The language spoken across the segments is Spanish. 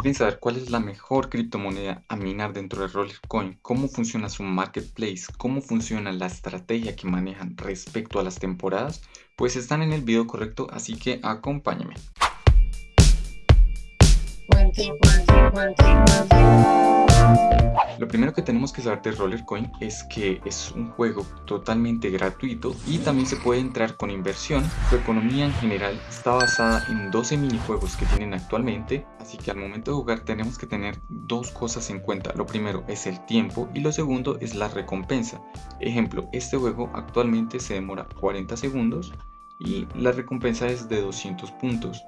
¿Quieren saber cuál es la mejor criptomoneda a minar dentro de Rollercoin? ¿Cómo funciona su marketplace? ¿Cómo funciona la estrategia que manejan respecto a las temporadas? Pues están en el video correcto, así que acompáñenme. Lo primero que tenemos que saber de Rollercoin es que es un juego totalmente gratuito y también se puede entrar con inversión. Su economía en general está basada en 12 minijuegos que tienen actualmente, así que al momento de jugar tenemos que tener dos cosas en cuenta. Lo primero es el tiempo y lo segundo es la recompensa. Ejemplo, este juego actualmente se demora 40 segundos y la recompensa es de 200 puntos.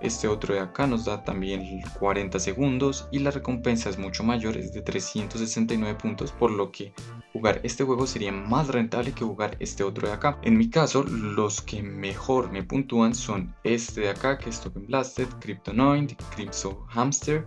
Este otro de acá nos da también 40 segundos y la recompensa es mucho mayor, es de 369 puntos, por lo que jugar este juego sería más rentable que jugar este otro de acá. En mi caso, los que mejor me puntúan son este de acá, que es Token Blasted, Cryptonoid, Crypto Hamster,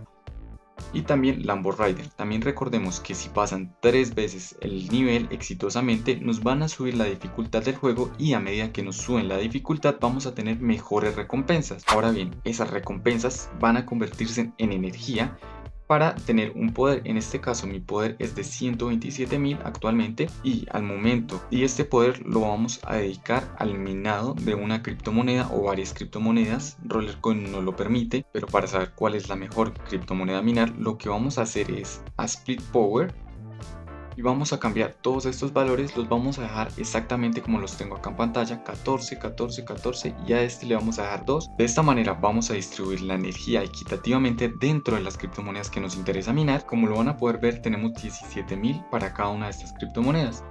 y también Lambo Rider. También recordemos que si pasan tres veces el nivel exitosamente nos van a subir la dificultad del juego y a medida que nos suben la dificultad vamos a tener mejores recompensas. Ahora bien, esas recompensas van a convertirse en energía para tener un poder. En este caso mi poder es de 127.000 actualmente y al momento y este poder lo vamos a dedicar al minado de una criptomoneda o varias criptomonedas. Rollercoin no lo permite, pero para saber cuál es la mejor criptomoneda a minar, lo que vamos a hacer es a Split Power y vamos a cambiar todos estos valores, los vamos a dejar exactamente como los tengo acá en pantalla, 14, 14, 14 y a este le vamos a dejar 2. De esta manera vamos a distribuir la energía equitativamente dentro de las criptomonedas que nos interesa minar. Como lo van a poder ver tenemos 17.000 para cada una de estas criptomonedas.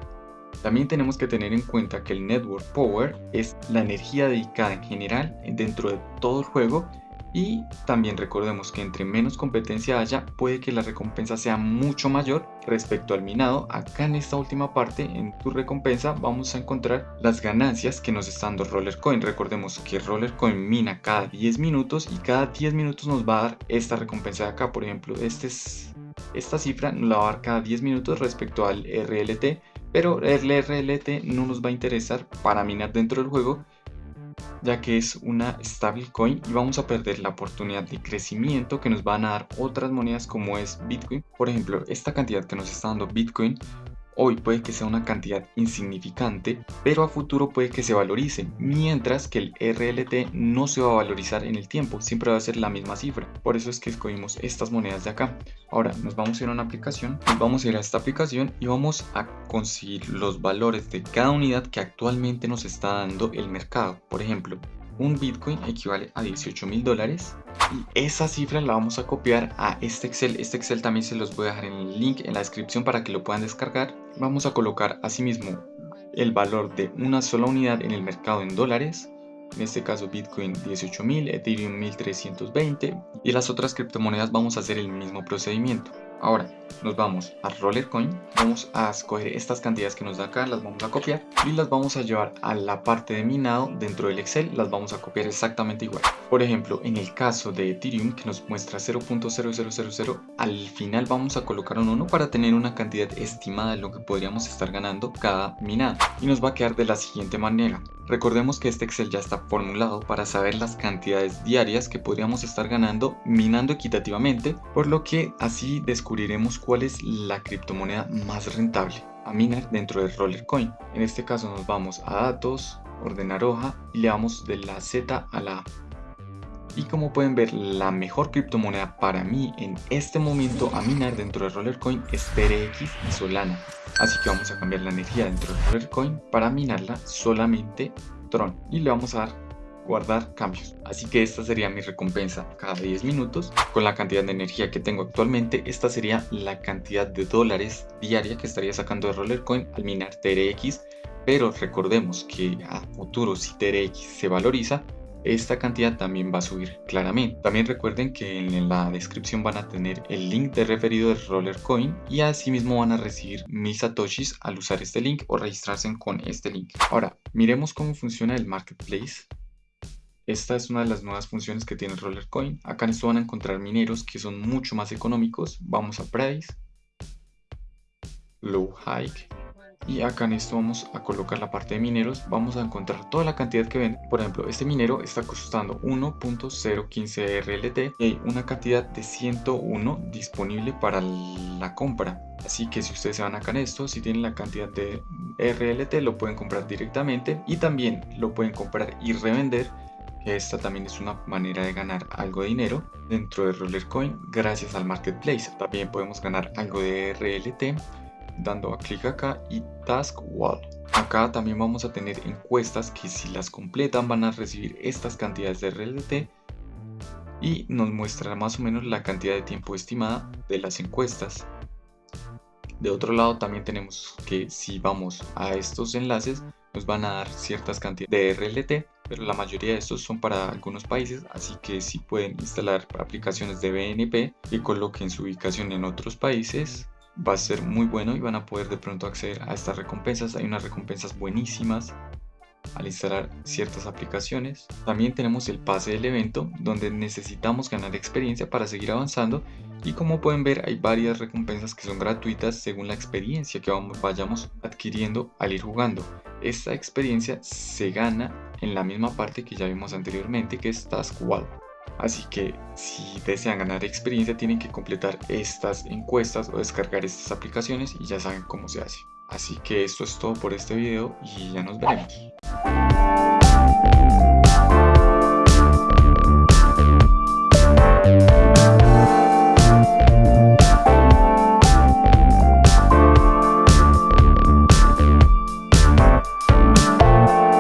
También tenemos que tener en cuenta que el Network Power es la energía dedicada en general dentro de todo el juego y también recordemos que entre menos competencia haya, puede que la recompensa sea mucho mayor respecto al minado. Acá en esta última parte, en tu recompensa, vamos a encontrar las ganancias que nos está dando Rollercoin. Recordemos que Rollercoin mina cada 10 minutos y cada 10 minutos nos va a dar esta recompensa de acá. Por ejemplo, este es, esta cifra nos la va a dar cada 10 minutos respecto al RLT, pero el RLT no nos va a interesar para minar dentro del juego, ya que es una stablecoin y vamos a perder la oportunidad de crecimiento que nos van a dar otras monedas como es Bitcoin. Por ejemplo, esta cantidad que nos está dando Bitcoin Hoy puede que sea una cantidad insignificante, pero a futuro puede que se valorice, mientras que el RLT no se va a valorizar en el tiempo, siempre va a ser la misma cifra. Por eso es que escogimos estas monedas de acá. Ahora nos vamos a ir a una aplicación, vamos a ir a esta aplicación y vamos a conseguir los valores de cada unidad que actualmente nos está dando el mercado. Por ejemplo, un Bitcoin equivale a 18 mil dólares y esa cifra la vamos a copiar a este Excel. Este Excel también se los voy a dejar en el link en la descripción para que lo puedan descargar. Vamos a colocar asimismo el valor de una sola unidad en el mercado en dólares. En este caso Bitcoin 18.000, Ethereum 1320 y las otras criptomonedas vamos a hacer el mismo procedimiento. Ahora nos vamos a Rollercoin, vamos a escoger estas cantidades que nos da acá, las vamos a copiar y las vamos a llevar a la parte de minado dentro del Excel, las vamos a copiar exactamente igual. Por ejemplo, en el caso de Ethereum que nos muestra 0.0000, al final vamos a colocar un 1 para tener una cantidad estimada de lo que podríamos estar ganando cada minado y nos va a quedar de la siguiente manera. Recordemos que este Excel ya está formulado para saber las cantidades diarias que podríamos estar ganando minando equitativamente, por lo que así descubriremos cuál es la criptomoneda más rentable a minar dentro de Rollercoin. En este caso nos vamos a datos, ordenar hoja y le damos de la Z a la A. Y como pueden ver, la mejor criptomoneda para mí en este momento a minar dentro de Rollercoin es TRX y Solana. Así que vamos a cambiar la energía dentro de Rollercoin para minarla solamente Tron. Y le vamos a dar guardar cambios. Así que esta sería mi recompensa cada 10 minutos. Con la cantidad de energía que tengo actualmente, esta sería la cantidad de dólares diaria que estaría sacando de Rollercoin al minar TRX. Pero recordemos que a futuro si TRX se valoriza, esta cantidad también va a subir claramente. También recuerden que en la descripción van a tener el link de referido de Rollercoin y asimismo van a recibir mil satoshis al usar este link o registrarse con este link. Ahora, miremos cómo funciona el marketplace. Esta es una de las nuevas funciones que tiene Rollercoin. Acá en esto van a encontrar mineros que son mucho más económicos. Vamos a Price, Low Hike y acá en esto vamos a colocar la parte de mineros. Vamos a encontrar toda la cantidad que ven por ejemplo este minero está costando 1.015 RLT y hay una cantidad de 101 disponible para la compra. Así que si ustedes se van acá en esto si tienen la cantidad de RLT lo pueden comprar directamente. Y también lo pueden comprar y revender esta también es una manera de ganar algo de dinero dentro de Rollercoin gracias al marketplace. También podemos ganar algo de RLT dando a clic acá y Task Wall. Acá también vamos a tener encuestas que si las completan van a recibir estas cantidades de RLT y nos muestra más o menos la cantidad de tiempo estimada de las encuestas. De otro lado también tenemos que si vamos a estos enlaces nos van a dar ciertas cantidades de RLT pero la mayoría de estos son para algunos países, así que si pueden instalar aplicaciones de BNP y coloquen su ubicación en otros países, va a ser muy bueno y van a poder de pronto acceder a estas recompensas. Hay unas recompensas buenísimas al instalar ciertas aplicaciones. También tenemos el pase del evento donde necesitamos ganar experiencia para seguir avanzando y como pueden ver hay varias recompensas que son gratuitas según la experiencia que vayamos adquiriendo al ir jugando. Esta experiencia se gana en la misma parte que ya vimos anteriormente que es Task Wall. Así que si desean ganar experiencia tienen que completar estas encuestas o descargar estas aplicaciones y ya saben cómo se hace. Así que esto es todo por este video y ya nos veremos.